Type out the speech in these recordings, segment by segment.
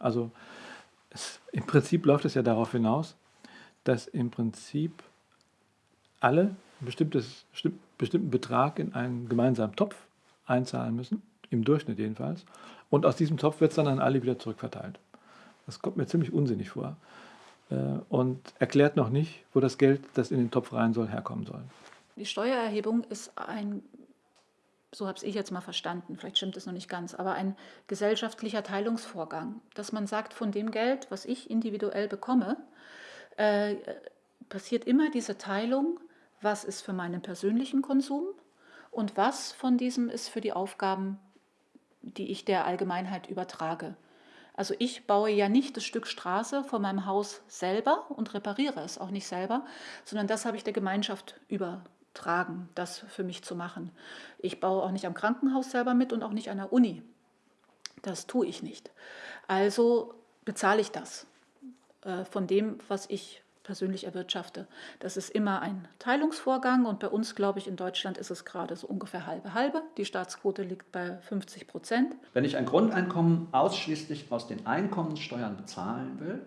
Also es, im Prinzip läuft es ja darauf hinaus, dass im Prinzip alle einen bestimmten Betrag in einen gemeinsamen Topf einzahlen müssen, im Durchschnitt jedenfalls, und aus diesem Topf wird es dann an alle wieder zurückverteilt. Das kommt mir ziemlich unsinnig vor äh, und erklärt noch nicht, wo das Geld, das in den Topf rein soll, herkommen soll. Die Steuererhebung ist ein, so habe ich jetzt mal verstanden, vielleicht stimmt es noch nicht ganz, aber ein gesellschaftlicher Teilungsvorgang, dass man sagt, von dem Geld, was ich individuell bekomme, äh, passiert immer diese Teilung, was ist für meinen persönlichen Konsum und was von diesem ist für die Aufgaben, die ich der Allgemeinheit übertrage. Also ich baue ja nicht das Stück Straße vor meinem Haus selber und repariere es auch nicht selber, sondern das habe ich der Gemeinschaft übertragen, das für mich zu machen. Ich baue auch nicht am Krankenhaus selber mit und auch nicht an der Uni. Das tue ich nicht. Also bezahle ich das äh, von dem, was ich persönlich erwirtschafte. Das ist immer ein Teilungsvorgang und bei uns, glaube ich, in Deutschland ist es gerade so ungefähr halbe halbe. Die Staatsquote liegt bei 50 Prozent. Wenn ich ein Grundeinkommen ausschließlich aus den Einkommenssteuern bezahlen will,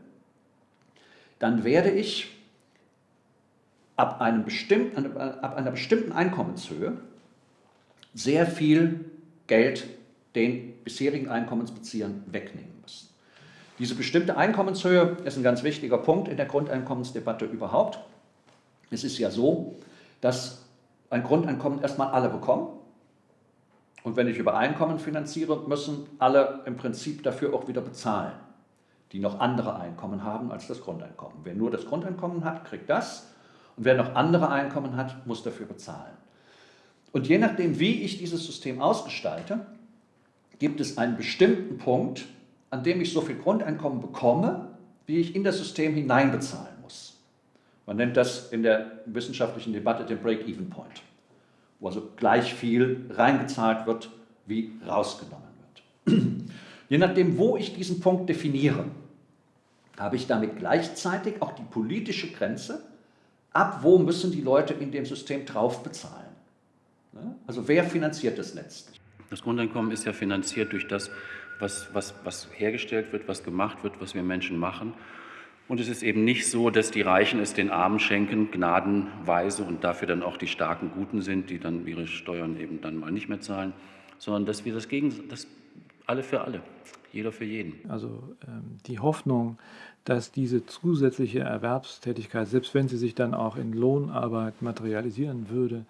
dann werde ich ab, einem bestimmten, ab einer bestimmten Einkommenshöhe sehr viel Geld den bisherigen Einkommensbeziehern wegnehmen müssen. Diese bestimmte Einkommenshöhe ist ein ganz wichtiger Punkt in der Grundeinkommensdebatte überhaupt. Es ist ja so, dass ein Grundeinkommen erstmal alle bekommen. Und wenn ich über Einkommen finanziere, müssen alle im Prinzip dafür auch wieder bezahlen, die noch andere Einkommen haben als das Grundeinkommen. Wer nur das Grundeinkommen hat, kriegt das. Und wer noch andere Einkommen hat, muss dafür bezahlen. Und je nachdem, wie ich dieses System ausgestalte, gibt es einen bestimmten Punkt, an dem ich so viel Grundeinkommen bekomme, wie ich in das System hineinbezahlen muss. Man nennt das in der wissenschaftlichen Debatte den Break-Even-Point, wo also gleich viel reingezahlt wird, wie rausgenommen wird. Je nachdem, wo ich diesen Punkt definiere, habe ich damit gleichzeitig auch die politische Grenze, ab wo müssen die Leute in dem System drauf bezahlen. Also wer finanziert das letztlich? Das Grundeinkommen ist ja finanziert durch das, was, was, was hergestellt wird, was gemacht wird, was wir Menschen machen. Und es ist eben nicht so, dass die Reichen es den Armen schenken, gnadenweise und dafür dann auch die starken Guten sind, die dann ihre Steuern eben dann mal nicht mehr zahlen, sondern dass wir das gegen, das alle für alle, jeder für jeden. Also ähm, die Hoffnung, dass diese zusätzliche Erwerbstätigkeit, selbst wenn sie sich dann auch in Lohnarbeit materialisieren würde,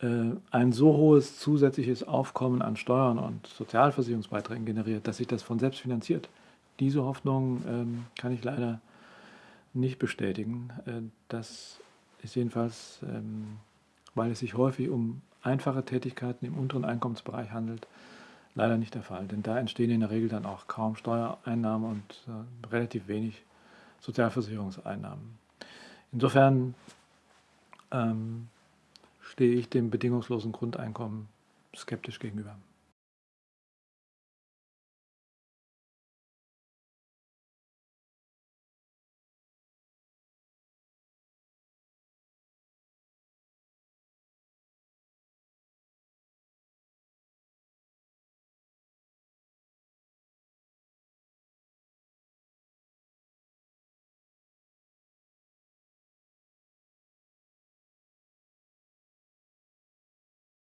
äh, ein so hohes zusätzliches Aufkommen an Steuern und Sozialversicherungsbeiträgen generiert, dass sich das von selbst finanziert. Diese Hoffnung ähm, kann ich leider nicht bestätigen. Äh, das ist jedenfalls, ähm, weil es sich häufig um einfache Tätigkeiten im unteren Einkommensbereich handelt, leider nicht der Fall. Denn da entstehen in der Regel dann auch kaum Steuereinnahmen und äh, relativ wenig Sozialversicherungseinnahmen. Insofern ähm, stehe ich dem bedingungslosen Grundeinkommen skeptisch gegenüber.